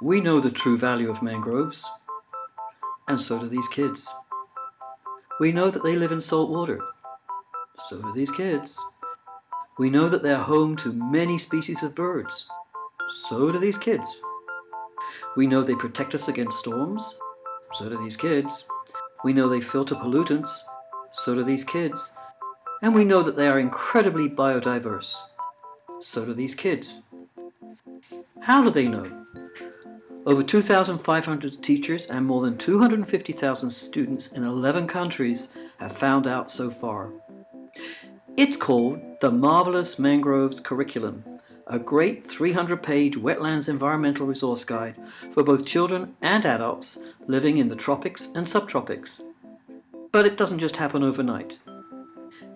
We know the true value of mangroves, and so do these kids. We know that they live in salt water, so do these kids. We know that they're home to many species of birds, so do these kids. We know they protect us against storms, so do these kids. We know they filter pollutants, so do these kids. And we know that they are incredibly biodiverse, so do these kids. How do they know? Over 2,500 teachers and more than 250,000 students in 11 countries have found out so far. It's called the Marvelous Mangroves Curriculum, a great 300-page wetlands environmental resource guide for both children and adults living in the tropics and subtropics. But it doesn't just happen overnight.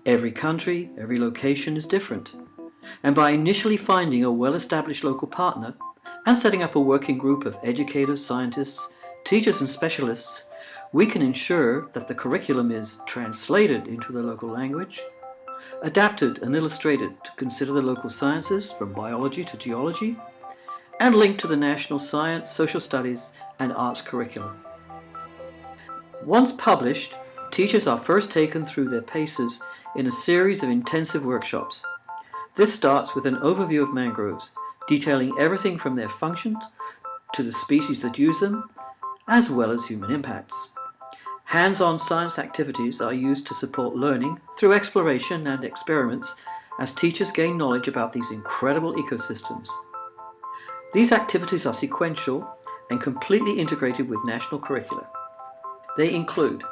Every country, every location is different. And by initially finding a well-established local partner, and setting up a working group of educators, scientists, teachers and specialists, we can ensure that the curriculum is translated into the local language, adapted and illustrated to consider the local sciences from biology to geology, and linked to the national science, social studies and arts curriculum. Once published, teachers are first taken through their paces in a series of intensive workshops. This starts with an overview of mangroves, detailing everything from their functions to the species that use them, as well as human impacts. Hands-on science activities are used to support learning through exploration and experiments as teachers gain knowledge about these incredible ecosystems. These activities are sequential and completely integrated with national curricula. They include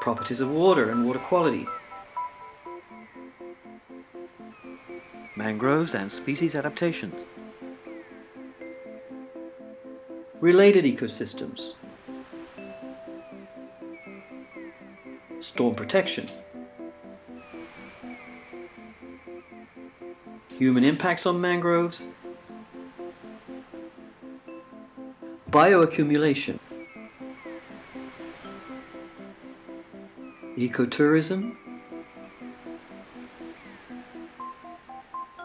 properties of water and water quality, mangroves and species adaptations. Related ecosystems. Storm protection. Human impacts on mangroves. Bioaccumulation. Ecotourism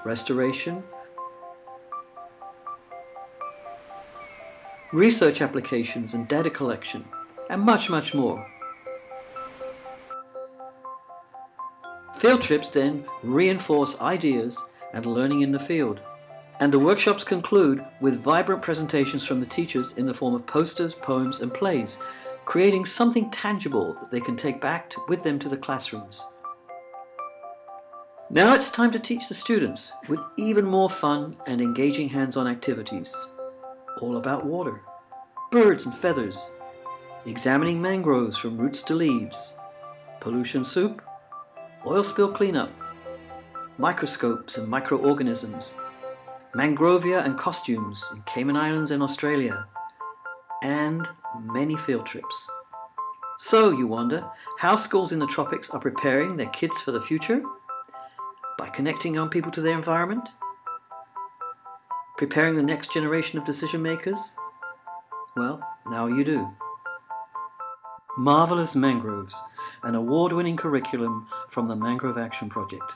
restoration, research applications and data collection, and much, much more. Field trips then reinforce ideas and learning in the field. And the workshops conclude with vibrant presentations from the teachers in the form of posters, poems and plays, creating something tangible that they can take back to, with them to the classrooms. Now it's time to teach the students with even more fun and engaging hands-on activities. All about water, birds and feathers, examining mangroves from roots to leaves, pollution soup, oil spill cleanup, microscopes and microorganisms, mangrovia and costumes in Cayman Islands and Australia, and many field trips. So you wonder how schools in the tropics are preparing their kids for the future? By connecting young people to their environment, preparing the next generation of decision makers? Well, now you do. Marvelous Mangroves, an award-winning curriculum from the Mangrove Action Project.